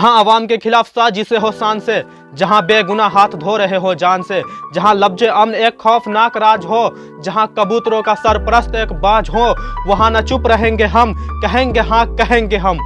जहाँ आवाम के खिलाफ साजिशे हो, शान से। जहाँ बेगुना हाथ धो रहे हो, जान से। जहाँ लफ्ज अमन एक खौफनाक राज हो, जहाँ कबूतरों का सरप्रस्त एक बाज हो, वहाँ न चुप रहेंगे हम, कहेंगे हाँ कहेंगे हम।